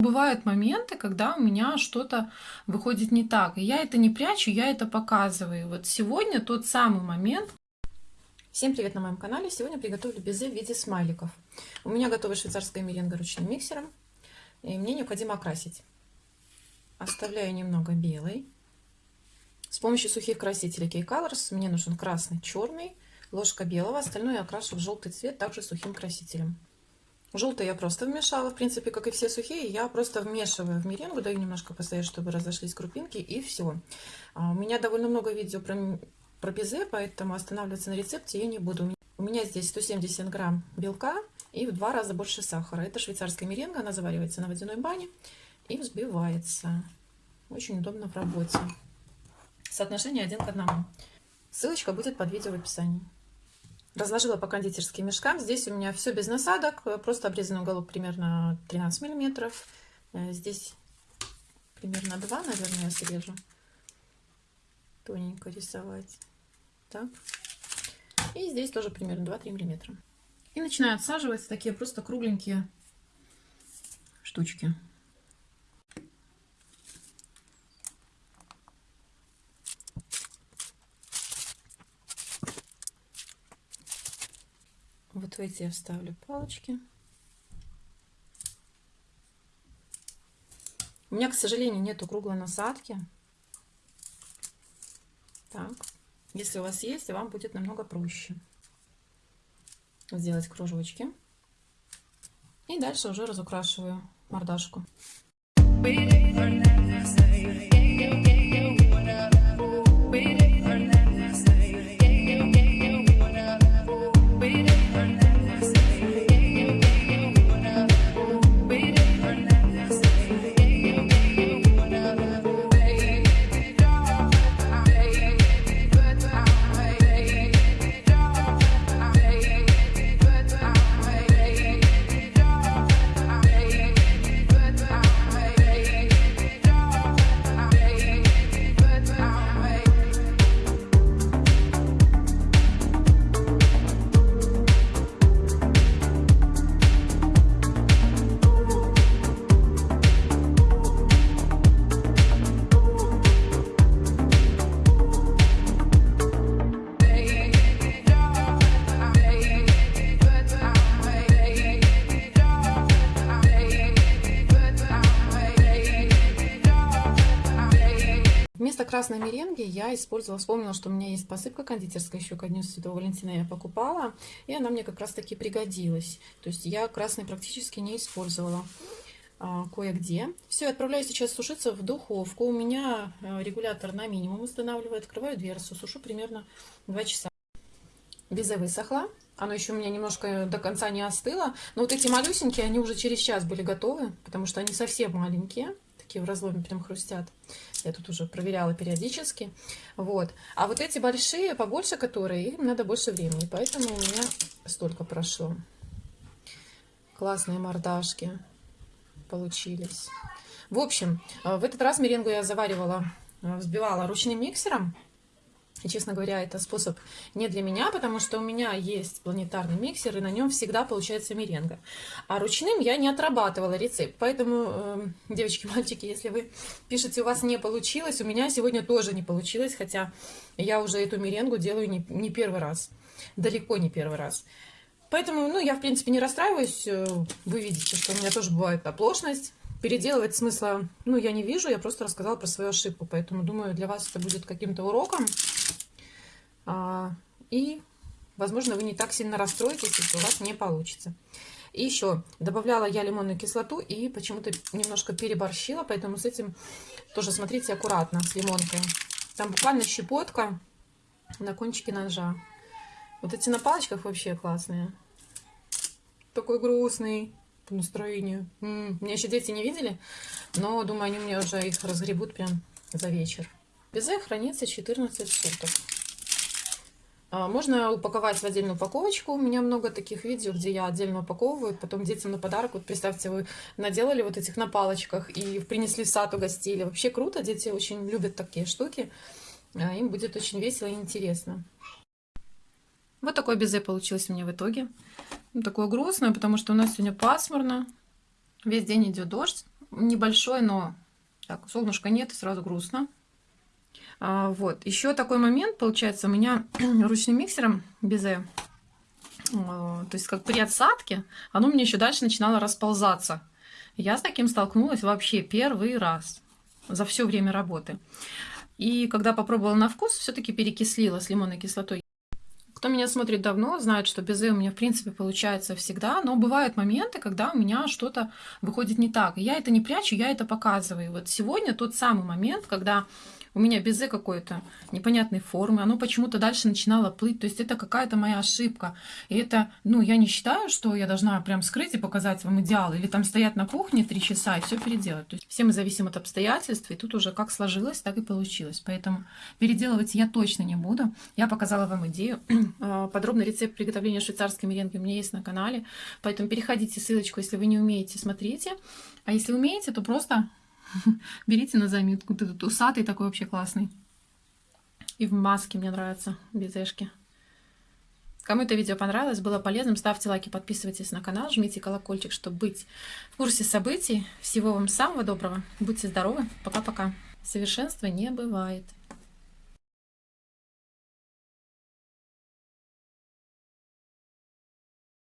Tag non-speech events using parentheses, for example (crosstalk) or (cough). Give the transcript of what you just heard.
Бывают моменты, когда у меня что-то выходит не так. И я это не прячу, я это показываю. Вот сегодня тот самый момент. Всем привет на моем канале. Сегодня приготовлю безе в виде смайликов. У меня готова швейцарская меренга ручным миксером. И мне необходимо окрасить. Оставляю немного белый. С помощью сухих красителей K-Colors мне нужен красный, черный, ложка белого. Остальное я окрашу в желтый цвет, также сухим красителем. Желтый я просто вмешала, в принципе, как и все сухие, я просто вмешиваю в меренгу, даю немножко постоять, чтобы разошлись крупинки, и все. А, у меня довольно много видео про, про безе, поэтому останавливаться на рецепте я не буду. У меня здесь 170 грамм белка и в два раза больше сахара. Это швейцарская меренга, она заваривается на водяной бане и взбивается. Очень удобно в работе. Соотношение один к одному. Ссылочка будет под видео в описании. Разложила по кондитерским мешкам. Здесь у меня все без насадок, просто обрезанный уголок примерно 13 миллиметров. Э, здесь примерно 2, наверное, я срежу. Тоненько рисовать. Так. И здесь тоже примерно 2-3 миллиметра. И начинаю отсаживать такие просто кругленькие штучки. Вот в эти я вставлю палочки. У меня, к сожалению, нету круглой насадки. Так, если у вас есть, вам будет намного проще сделать кружочки. И дальше уже разукрашиваю мордашку. Вместо красной меренги я использовала, вспомнила, что у меня есть посыпка кондитерская, еще ко дню Святого Валентина я покупала, и она мне как раз таки пригодилась. То есть я красной практически не использовала а, кое-где. Все, отправляю сейчас сушиться в духовку. У меня а, регулятор на минимум устанавливаю, открываю дверцу, сушу примерно 2 часа. Безе высохла, оно еще у меня немножко до конца не остыло, но вот эти малюсенькие, они уже через час были готовы, потому что они совсем маленькие такие в разломе прям хрустят. Я тут уже проверяла периодически. Вот. А вот эти большие, побольше которые, им надо больше времени. Поэтому у меня столько прошло. Классные мордашки получились. В общем, э, в этот раз меренгу я заваривала, э, взбивала ручным миксером. И, честно говоря, это способ не для меня, потому что у меня есть планетарный миксер, и на нем всегда получается меренга. А ручным я не отрабатывала рецепт. Поэтому, э, девочки, (laughs) мальчики, если вы пишете, у вас не получилось, у меня сегодня тоже не получилось, хотя я уже эту меренгу делаю не, не первый раз. Далеко не первый раз. Поэтому, ну, я, в принципе, не расстраиваюсь. Э, вы видите, что у меня тоже бывает оплошность. Переделывать смысла, ну, я не вижу, я просто рассказала про свою ошибку. Поэтому, думаю, для вас это будет каким-то уроком. А, и, возможно, вы не так сильно расстроитесь, если у вас не получится. И еще добавляла я лимонную кислоту и почему-то немножко переборщила, поэтому с этим тоже смотрите аккуратно, с лимонкой. Там буквально щепотка на кончике ножа. Вот эти на палочках вообще классные. Такой грустный по настроению. М -м, меня еще дети не видели, но думаю, они мне уже их разгребут прям за вечер. Безе хранится 14 суток. А, можно упаковать в отдельную упаковочку. У меня много таких видео, где я отдельно упаковываю, потом детям на подарок. Вот представьте, вы наделали вот этих на палочках и принесли в сад, угостили. Вообще круто, дети очень любят такие штуки. А, им будет очень весело и интересно. Вот такое безе получилось у меня в итоге. Ну, такое грустное, потому что у нас сегодня пасмурно. Весь день идет дождь. небольшой, но так, солнышка нет, и сразу грустно. А, вот, еще такой момент, получается, у меня (clears throat) ручным миксером безе, то есть как при отсадке, оно меня еще дальше начинало расползаться. Я с таким столкнулась вообще первый раз за все время работы. И когда попробовала на вкус, все-таки перекислила с лимонной кислотой. Кто меня смотрит давно, знает, что безе у меня, в принципе, получается всегда, но бывают моменты, когда у меня что-то выходит не так. И я это не прячу, я это показываю. Вот сегодня тот самый момент, когда у меня безе какой-то непонятной формы, оно почему-то дальше начинало плыть, то есть это какая-то моя ошибка. И это, ну, я не считаю, что я должна прям скрыть и показать вам идеал, или там стоять на кухне три часа и все переделать. То есть все мы зависим от обстоятельств, и тут уже как сложилось, так и получилось. Поэтому переделывать я точно не буду. Я показала вам идею. (clears throat) А, подробный рецепт приготовления швейцарской меренги у меня есть на канале, поэтому переходите ссылочку, если вы не умеете, смотрите. А если умеете, то просто (laughs) Берите на заметку. Вот этот усатый такой вообще классный. И в маске мне нравятся безешки. Кому это видео понравилось, было полезным, ставьте лайки, подписывайтесь на канал, жмите колокольчик, чтобы быть в курсе событий. Всего вам самого доброго. Будьте здоровы. Пока-пока. Совершенства не бывает.